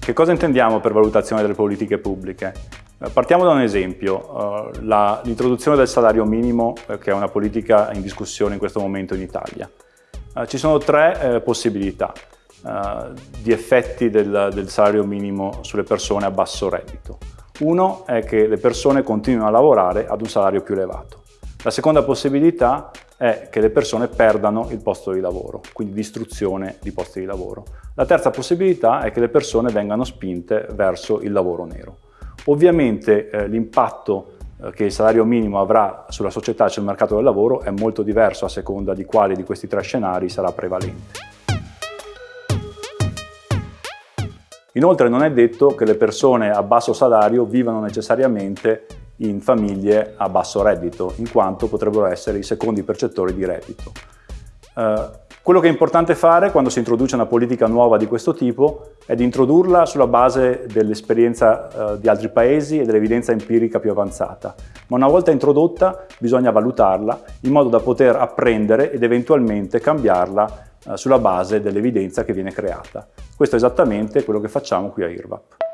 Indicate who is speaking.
Speaker 1: che cosa intendiamo per valutazione delle politiche pubbliche? Eh, partiamo da un esempio, uh, l'introduzione del salario minimo, eh, che è una politica in discussione in questo momento in Italia. Ci sono tre eh, possibilità di effetti del, del salario minimo sulle persone a basso reddito. Uno è che le persone continuino a lavorare ad un salario più elevato. La seconda possibilità è che le persone perdano il posto di lavoro, quindi distruzione di posti di lavoro. La terza possibilità è che le persone vengano spinte verso il lavoro nero. Ovviamente eh, l'impatto eh, che il salario minimo avrà sulla società e sul mercato del lavoro è molto diverso a seconda di quale di questi tre scenari sarà prevalente. Inoltre non è detto che le persone a basso salario vivano necessariamente in famiglie a basso reddito, in quanto potrebbero essere i secondi percettori di reddito. Eh, quello che è importante fare quando si introduce una politica nuova di questo tipo è di introdurla sulla base dell'esperienza eh, di altri paesi e dell'evidenza empirica più avanzata, ma una volta introdotta bisogna valutarla in modo da poter apprendere ed eventualmente cambiarla eh, sulla base dell'evidenza che viene creata. Questo è esattamente quello che facciamo qui a IRVAP.